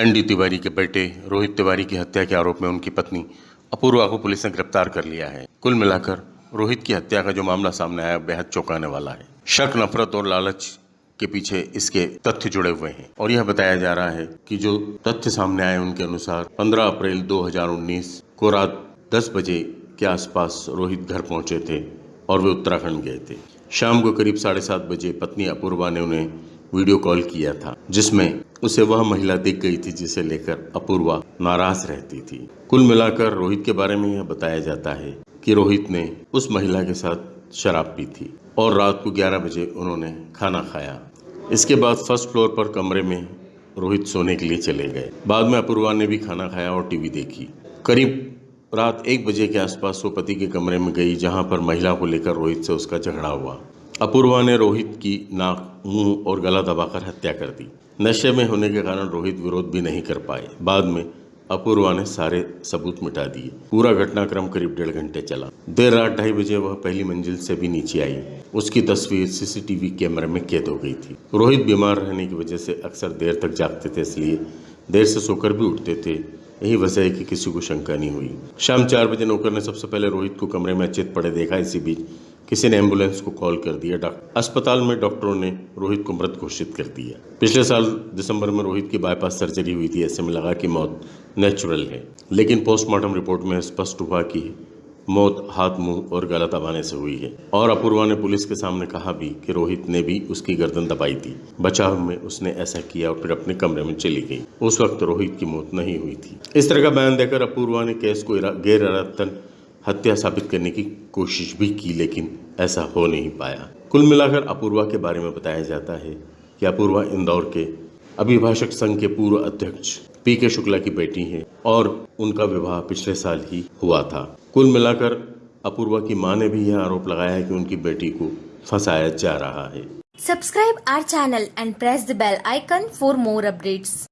ND Tiwari के बेटे, रोहित तिवारी की हत्या के आरोप में उनकी पत्नी अपूर्वा को पुलिस ने गिरफ़्तार कर लिया है। कुल मिलाकर, रोहित की हत्या का जो मामला सामने आया, बेहद चौंकाने वाला है। शक, नफरत और लालच के पीछे इसके तथ्य जुड़े हुए हैं। और यह बताया जा रहा है कि जो तथ्य सामने आए उनके अनुसार 15 अप्रैल 2019 को रात 10 बजे के आसपास रोहित घर पहुँचे थे और वे उत्तराखंड गए थे। शाम को करीब साढ़े सात बजे पत्नी अपूर्वा ने उन्हें वीडियो कॉल किया था, जिसमें उसे वह महिला दिख गई थी जिसे लेकर अपूर्वा नाराज़ रहती थी। कुल मिलाकर रोहित के बारे में यह बताया जाता है कि रोहित ने उस महिला के साथ शराब पी थी और रात को 11 बजे उन्होंने खाना खाया। इसके बाद फ़र्स्ट फ्लोर पर कमरे में रोहित सोने के लिए चले गए। बाद में अपूर्वा ने भी खाना खाया और टीवी देखी। करीब रात एक बजे के आसपास वो पति के कमरे में गई, जहाँ पर महिला को लेकर रोहित से उसका झगड़ा हुआ। अपूर्वा ने रोहित की नाक, मुँह और गला दबाकर हत्या कर दी। नशे में होने के कारण रोहित विरोध भी नहीं कर पाए। बाद में अपूर्वा ने सारे सबूत मिटा दिए। पूरा घटनाक्रम करीब डेढ़ घंटे चला। देर रात ढाई बजे वह पहली मंजिल से भी नीचे आई। उसकी तस्वीर सीसीटीवी कैमरे में कैद हो गई थी। रोहित बीमार रहने की वजह से अक्सर देर तक जागते थे, इसलिए देर से सोकर भी उठते थे। यही वजह है कि किसी को शंका नहीं हुई। शाम चार बजे नौकर ने सबसे पहले रोहित को कमरे में अचेत पड़े देखा। इसी बीच किसी ने एंबुलेंस को कॉल कर दिया डॉक्टर अस्पताल में डॉक्टरों ने रोहित को मृत घोषित कर दिया। पिछले साल दिसंबर में रोहित की बाईपास सर्जरी हुई थी, ऐसे में लगा कि मौत नेचुरल है। लेकिन पोस्टमार्टम रिपोर्ट में स्पष्ट हुआ कि मौत हाथ, मुँह और गला दबाने से हुई है। और अपूर्वा ने पुलिस के सामने कहा भी कि रोहित ने भी उसकी गर्दन दबाई थी। बचाव में उसने ऐसा किया और फिर अपने कमरे में चली गई। उस वक्त रोहित की मौत नहीं हुई थी। इस तरह का बयान देकर अपूर्वा ने केस को गैर इरादतन हत्या साबित करने की कोशिश भी की, लेकिन ऐसा हो नहीं पाया। कुल मिलाकर अपूर्वा के बारे में बताया जाता है कि अपूर्वा इंदौर के अभिभाषक संघ के पूर्व अध्यक्ष पी के शुक्ला की बेटी हैं और उनका विवाह पिछले साल ही हुआ था। कुल मिलाकर अपूर्वा की माँ ने भी यह आरोप लगाया है कि उनकी बेटी को फंसाया जा रहा है। Subscribe our channel and press the bell icon for more updates.